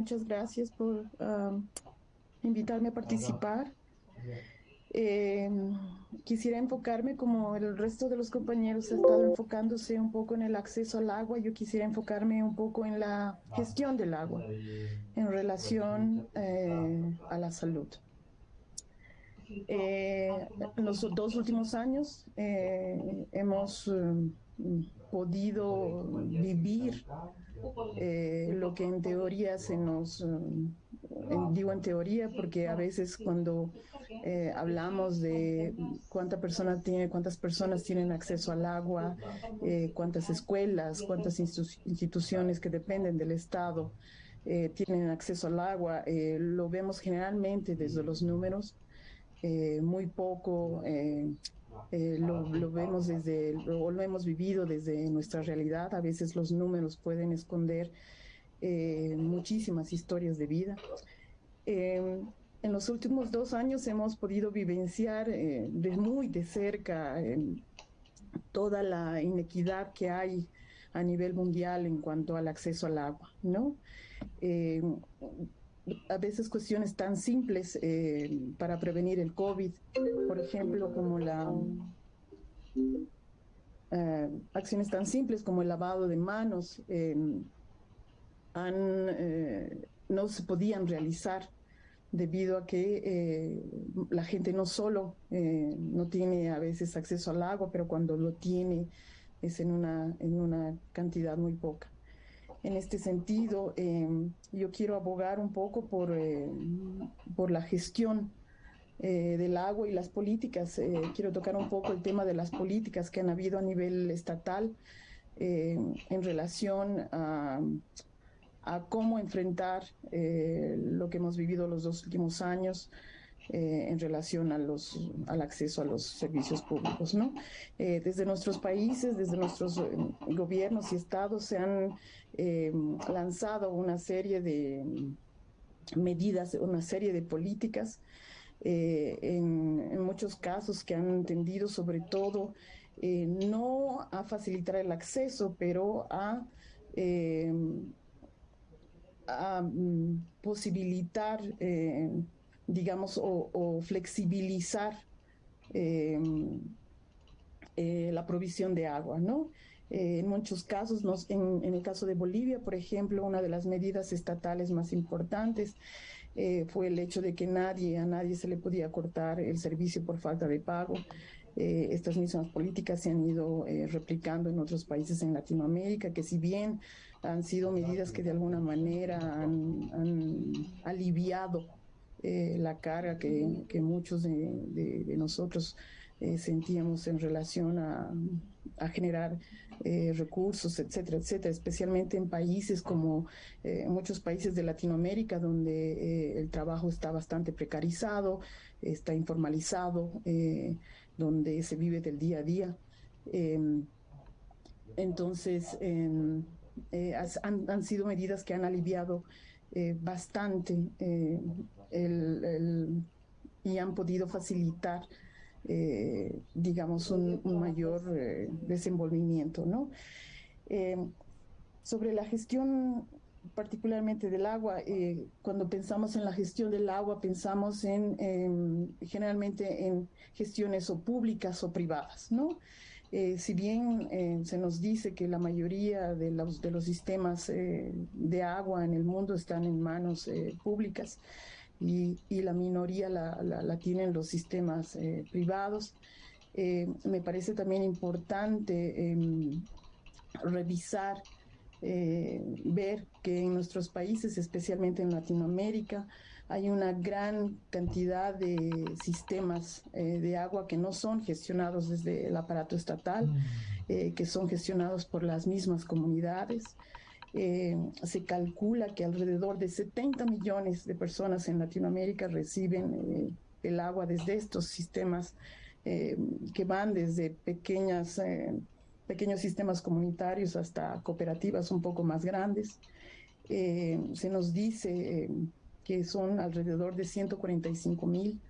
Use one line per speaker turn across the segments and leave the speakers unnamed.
Muchas gracias por invitarme a participar. Em, quisiera enfocarme como el resto de los compañeros ha estado enfocándose un poco en el acceso al agua, yo quisiera enfocarme un poco en la gestión del agua en relación eh, a la salud. Eh, en los dos últimos años eh, hemos podido vivir eh, lo que en teoría se nos, eh, digo en teoría porque a veces cuando eh, hablamos de cuánta persona tiene, cuántas personas tienen acceso al agua, cuántas escuelas, cuántas instituciones que dependen del Estado tienen acceso al agua, lo vemos generalmente desde los números, muy poco eh, lo, vemos desde, o lo hemos vivido desde nuestra realidad. A veces los números pueden esconder eh, muchísimas historias de vida. Em, en los últimos dos años hemos podido vivenciar eh, de muy de cerca em, toda la inequidad que hay a nivel mundial en cuanto al acceso al agua, ¿no? Em, a veces cuestiones tan simples eh, para prevenir el COVID, por ejemplo, como la eh, acciones tan simples como el lavado de manos, eh, no se podían realizar debido a que la gente no solo no tiene a veces acceso al agua, pero cuando lo tiene es en una, en una cantidad muy poca. En este sentido, em, yo quiero abogar un poco por, eh, por la gestión eh, del agua y las políticas. Eh, quiero tocar un poco el tema de las políticas que han habido a nivel estatal en relación a, a cómo enfrentar lo que hemos vivido los dos últimos años eh, en relación a los, al acceso a los servicios públicos. ¿no? Eh, desde nuestros países, desde nuestros eh, gobiernos y estados se han lanzado una serie de medidas, una serie de políticas, en, muchos casos que han tendido sobre todo no a facilitar el acceso, pero a mm, posibilitar digamos, o, flexibilizar em, eh, la provisión de agua, ¿no? Eh, en muchos casos, nos, en, el caso de Bolivia, por ejemplo, una de las medidas estatales más importantes eh, fue el hecho de que nadie, a nadie se le podía cortar el servicio por falta de pago. estas mismas políticas se han ido replicando en otros países en Latinoamérica, que si bien han sido medidas que de alguna manera han aliviado eh, la carga que, que muchos de, nosotros eh, sentíamos en relación a, a generar eh, recursos, etcétera, etcétera, especialmente en países como muchos países de Latinoamérica donde el trabajo está bastante precarizado, está informalizado, donde se vive del día a día. Em, entonces, em, han, han, sido medidas que han aliviado bastante y han podido facilitar, eh, digamos, un, mayor eh, desenvolvimiento. ¿no? Eh, sobre la gestión particularmente del agua, cuando pensamos en la gestión del agua, pensamos en, generalmente en gestiones o públicas o privadas, ¿no? si bien se nos dice que la mayoría de los, de los sistemas de agua en el mundo están en manos públicas, y, la minoría la, tienen los sistemas eh, privados. Eh, me parece también importante em, revisar, eh, ver que en nuestros países, especialmente en Latinoamérica, hay una gran cantidad de sistemas de agua que no son gestionados desde el aparato estatal, mm. que son gestionados por las mismas comunidades. Eh, se calcula que alrededor de 70 millones de personas en Latinoamérica reciben eh, el agua desde estos sistemas eh, que van desde pequeñas, pequeños sistemas comunitarios hasta cooperativas un poco más grandes. se nos dice que son alrededor de 145 mil,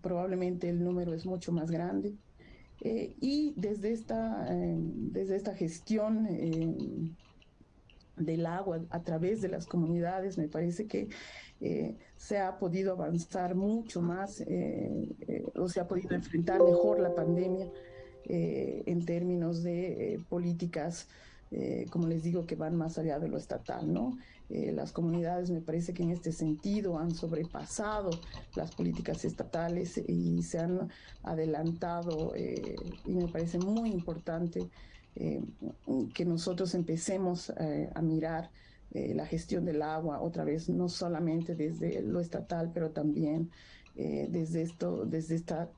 probablemente el número es mucho más grande. y desde esta, desde esta gestión del agua a través de las comunidades, me parece que eh, se ha podido avanzar mucho más eh, eh, o se ha podido enfrentar mejor la pandemia en términos de políticas, como les digo, que van más allá de lo estatal, ¿no? las comunidades me parece que en este sentido han sobrepasado las políticas estatales y se han adelantado y me parece muy importante eh, que nosotros empecemos eh, a mirar eh, la gestión del agua otra vez, no solamente desde lo estatal, pero también desde esto, desde esta,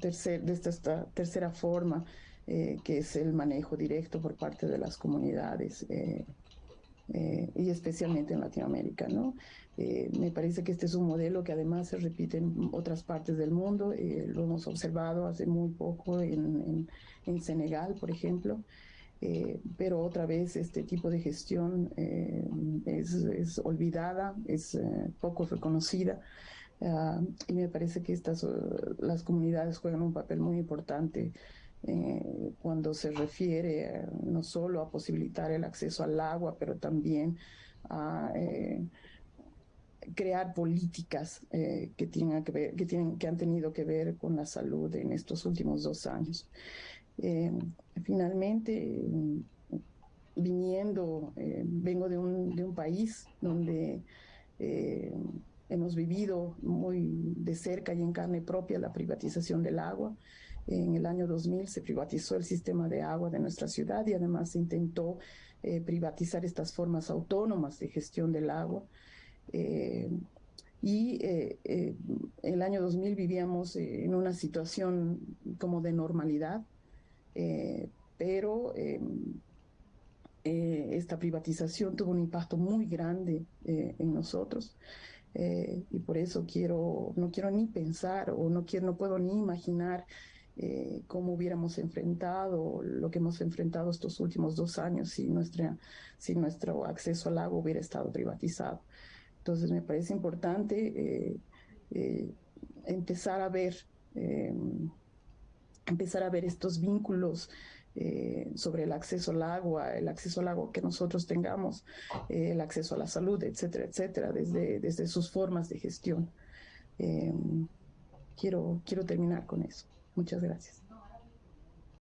tercer, desde esta tercera forma, que es el manejo directo por parte de las comunidades. Y especialmente en Latinoamérica, ¿no? me parece que este es un modelo que además se repite en otras partes del mundo, lo hemos observado hace muy poco en, en Senegal, por ejemplo. Eh, pero otra vez este tipo de gestión eh, es, olvidada, es eh, poco reconocida ah, y me parece que estas las comunidades juegan un papel muy importante cuando se refiere no solo a posibilitar el acceso al agua, pero también a crear políticas que, tengan que, ver, que, tienen, que han tenido que ver con la salud en estos últimos dos años. Eh, finalmente, viniendo, eh, vengo de un, de un, país donde eh, hemos vivido muy de cerca y en carne propia la privatización del agua. En el año 2000 se privatizó el sistema de agua de nuestra ciudad y además se intentó privatizar estas formas autónomas de gestión del agua. y en el año 2000 vivíamos en una situación como de normalidad, eh, pero eh, esta privatización tuvo un impacto muy grande eh, en nosotros. y por eso quiero, no quiero ni pensar o no quiero, no puedo ni imaginar cómo hubiéramos enfrentado lo que hemos enfrentado estos últimos dos años si, nuestra, si nuestro acceso al agua hubiera estado privatizado. Entonces me parece importante empezar a ver em, empezar a ver estos vínculos eh, sobre el acceso al agua, el acceso al agua que nosotros tengamos, eh, el acceso a la salud, etcétera, etcétera, desde, desde sus formas de gestión. Em, quiero, quiero terminar con eso. Muchas gracias.